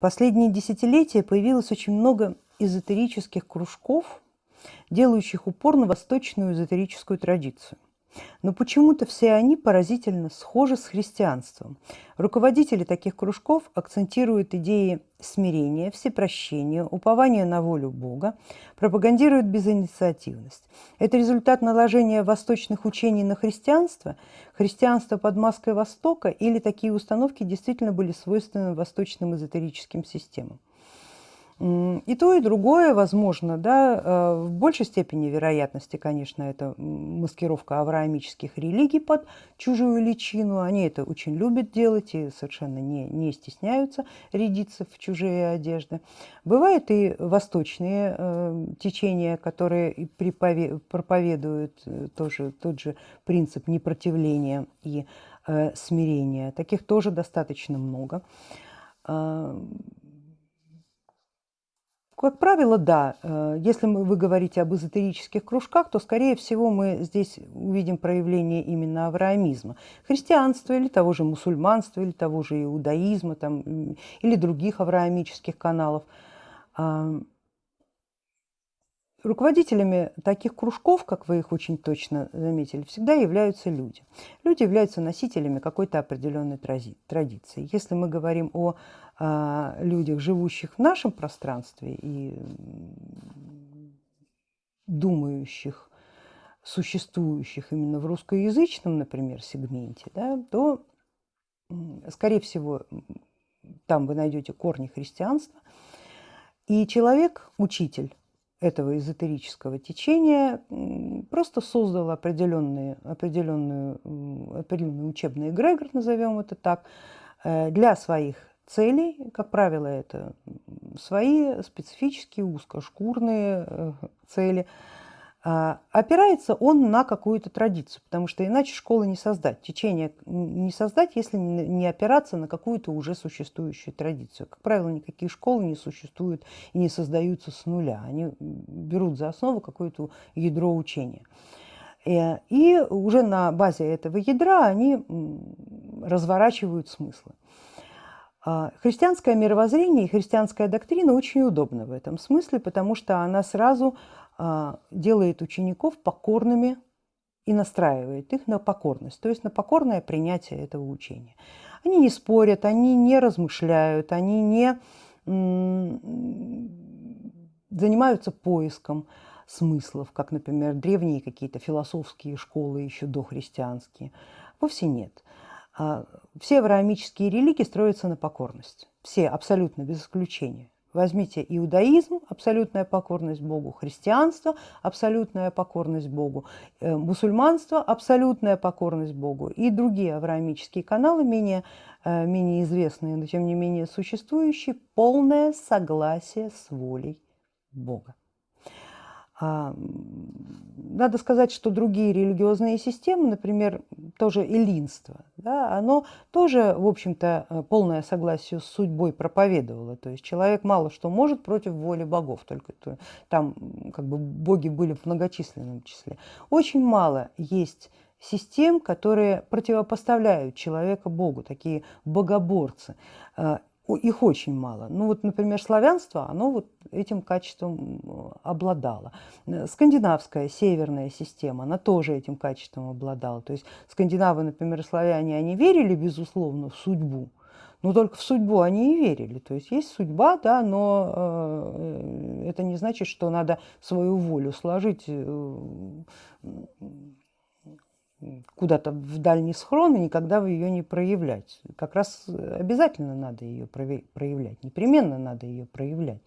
Последние десятилетия появилось очень много эзотерических кружков, делающих упор на восточную эзотерическую традицию. Но почему-то все они поразительно схожи с христианством. Руководители таких кружков акцентируют идеи смирения, всепрощения, упования на волю Бога, пропагандируют безинициативность. Это результат наложения восточных учений на христианство, христианство под маской Востока или такие установки действительно были свойственны восточным эзотерическим системам. И то, и другое возможно, да, э, в большей степени вероятности, конечно, это маскировка авраамических религий под чужую личину. Они это очень любят делать и совершенно не, не стесняются рядиться в чужие одежды. Бывают и восточные э, течения, которые проповедуют э, тоже тот же принцип непротивления и э, смирения. Таких тоже достаточно много. Как правило, да. Э, если вы говорите об эзотерических кружках, то, скорее всего, мы здесь увидим проявление именно авраамизма. Христианства или того же мусульманства, или того же иудаизма, там, или других авраамических каналов. Руководителями таких кружков, как вы их очень точно заметили, всегда являются люди. Люди являются носителями какой-то определенной традиции. Если мы говорим о а, людях, живущих в нашем пространстве и думающих, существующих именно в русскоязычном, например, сегменте, да, то, скорее всего, там вы найдете корни христианства. И человек, учитель, этого эзотерического течения просто создал определенные, определенную, определенный учебный эгрегор, назовем это так, э, для своих целей. Как правило, это свои специфические узкошкурные э, цели – опирается он на какую-то традицию, потому что иначе школы не создать, течение не создать, если не опираться на какую-то уже существующую традицию. Как правило, никакие школы не существуют и не создаются с нуля. Они берут за основу какое-то ядро учения. Э, и уже на базе этого ядра они разворачивают смыслы. А, христианское мировоззрение и христианская доктрина очень удобна в этом смысле, потому что она сразу а, делает учеников покорными и настраивает их на покорность, то есть на покорное принятие этого учения. Они не спорят, они не размышляют, они не занимаются поиском смыслов, как, например, древние какие-то философские школы еще дохристианские. Вовсе нет. А, все авраамические религии строятся на покорность. Все, абсолютно, без исключения. Возьмите иудаизм, абсолютная покорность Богу, христианство, абсолютная покорность Богу, э, мусульманство, абсолютная покорность Богу и другие авраамические каналы, менее, э, менее известные, но тем не менее существующие, полное согласие с волей Бога. А, надо сказать, что другие религиозные системы, например, тоже эллинство, да, оно тоже, в общем-то, э, полное согласие с судьбой проповедовало. То есть человек мало что может против воли богов, только там как бы боги были в многочисленном числе. Очень мало есть систем, которые противопоставляют человека Богу, такие богоборцы. Их очень мало. Ну вот, например, славянство, оно вот этим качеством обладало. Э, скандинавская северная система, она тоже этим качеством обладала. То есть скандинавы, например, славяне, они верили, безусловно, в судьбу, но только в судьбу они и верили. То есть есть судьба, да, но э, это не значит, что надо свою волю сложить э, куда-то в дальний схрон и никогда ее не проявлять. Как раз обязательно надо ее проявлять, непременно надо ее проявлять.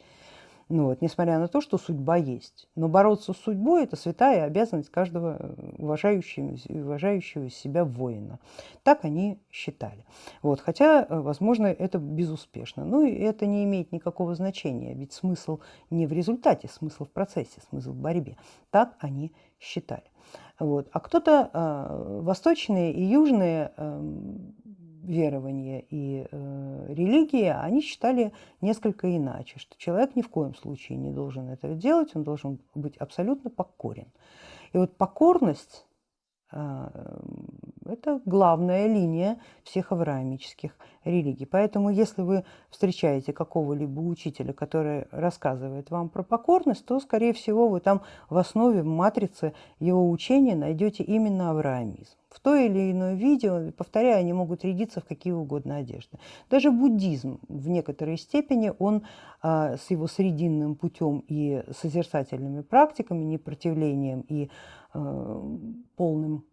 Ну вот, несмотря на то, что судьба есть. Но бороться с судьбой – это святая обязанность каждого уважающего, уважающего себя воина. Так они считали. Вот, хотя, возможно, это безуспешно. Но это не имеет никакого значения, ведь смысл не в результате, смысл в процессе, смысл в борьбе. Так они считали. Вот. А кто-то э, восточные и южные э, верования и э, религии, они считали несколько иначе, что человек ни в коем случае не должен этого делать, он должен быть абсолютно покорен. И вот покорность А, это главная линия всех авраамических религий. Поэтому если вы встречаете какого-либо учителя, который рассказывает вам про покорность, то, скорее всего, вы там в основе, в матрице его учения найдете именно авраамизм. В то или иное видео, повторяю, они могут рядиться в какие угодно одежды. Даже буддизм в некоторой степени, он а, с его срединным путем и созерцательными практиками, непротивлением и а, полным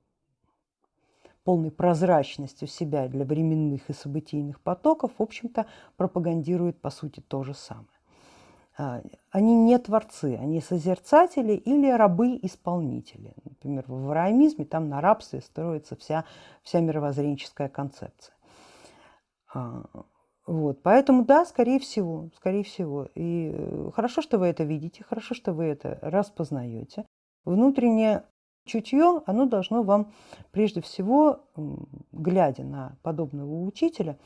полной прозрачностью себя для временных и событийных потоков, в общем-то, пропагандирует по сути то же самое. А, они не творцы, они созерцатели или рабы-исполнители. Например, в авраамизме там на рабстве строится вся, вся мировоззренческая концепция. А, вот, поэтому да, скорее всего, скорее всего. И э, хорошо, что вы это видите, хорошо, что вы это распознаете. Внутренне чутье, оно должно вам прежде всего, глядя на подобного учителя,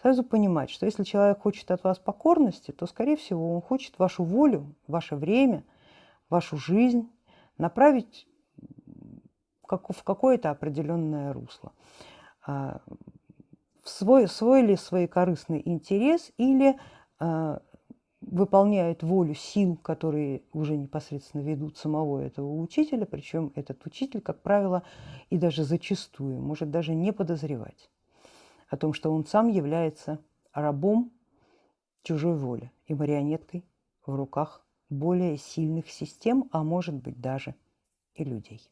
сразу понимать, что если человек хочет от вас покорности, то, скорее всего, он хочет вашу волю, ваше время, вашу жизнь направить в какое-то определенное русло. А, в свой, свой ли свой корыстный интерес или а, выполняет волю сил, которые уже непосредственно ведут самого этого учителя, причем этот учитель, как правило, и даже зачастую может даже не подозревать о том, что он сам является рабом чужой воли и марионеткой в руках более сильных систем, а может быть даже и людей.